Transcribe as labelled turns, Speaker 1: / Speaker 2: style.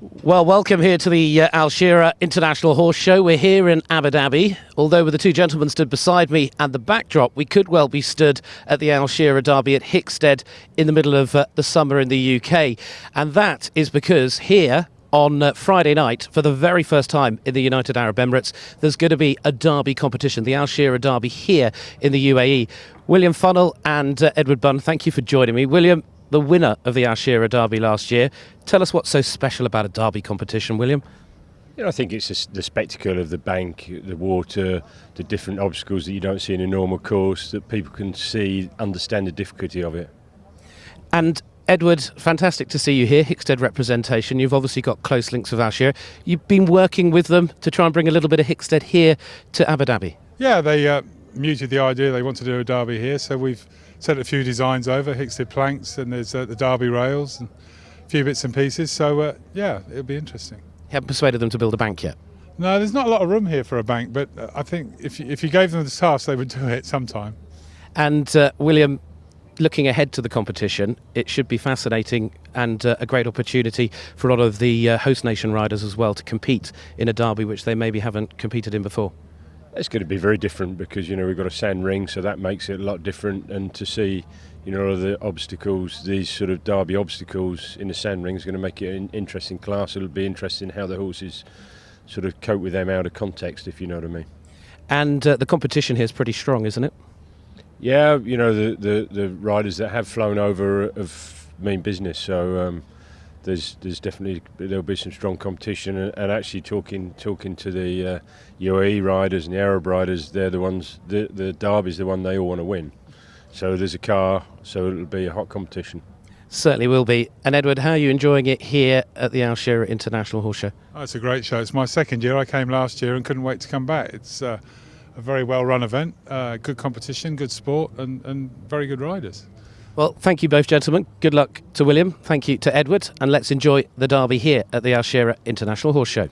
Speaker 1: Well, welcome here to the uh, Al Shira'aa International Horse Show. We're here in Abu Dhabi. Although with the two gentlemen stood beside me and the backdrop, we could well be stood at the Al Shira'aa Derby at Hickstead in the middle of uh, the summer in the UK. And that is because here on uh, Friday night, for the very first time in the United Arab Emirates, there's going to be a derby competition, the Al Shira'aa Derby here in the UAE. William Funnell and uh, Edward Bunn, thank you for joining me. William, the winner of the Al Shira'aa Derby last year. Tell us what's so special about a derby competition, William.
Speaker 2: You know, I think it's a, the spectacle of the bank, the water, the different obstacles that you don't see in a normal course, that people can see, understand the difficulty of it.
Speaker 1: And Edward, fantastic to see you here, Hickstead representation. You've obviously got close links with Al Shira'aa. You've been working with them to try and bring a little bit of Hickstead here to Abu Dhabi.
Speaker 3: Yeah, they uh, muted the idea they want to do a derby here, so we've sent a few designs over, Hickstead planks, and there's uh, the derby rails and a few bits and pieces. So uh, yeah, it'll be interesting.
Speaker 1: You haven't persuaded them to build a bank yet.
Speaker 3: No, there's not a lot of room here for a bank, but uh, I think if you, if you gave them the task, they would do it sometime.
Speaker 1: And uh, William, looking ahead to the competition, it should be fascinating and uh, a great opportunity for a lot of the uh, host nation riders as well to compete in a derby which they maybe haven't competed in before.
Speaker 2: It's going to be very different because you know we've got a sand ring, so that makes it a lot different. And to see, you know, all the obstacles, these sort of derby obstacles in the sand ring is going to make it an interesting class. It'll be interesting how the horses sort of cope with them out of context, if you know what I mean.
Speaker 1: And uh, the competition here is pretty strong, isn't it?
Speaker 2: Yeah, you know the, the, the riders that have flown over have mean business. So um, there's there's definitely there'll be some strong competition. And, and actually talking talking to the uh, UAE riders and the Arab riders, they're the ones. The the Derby's the one they all want to win. So there's a car. So it'll be a hot competition.
Speaker 1: Certainly will be. And Edward, how are you enjoying it here at the Al Shira'aa International Horse Show?
Speaker 3: Oh, it's a great show. It's my second year. I came last year and couldn't wait to come back. It's uh, a very well run event, uh, good competition, good sport, and, and very good riders.
Speaker 1: Well, thank you both, gentlemen. Good luck to William. Thank you to Edward. And let's enjoy the derby here at the Al Shira'aa International Horse Show.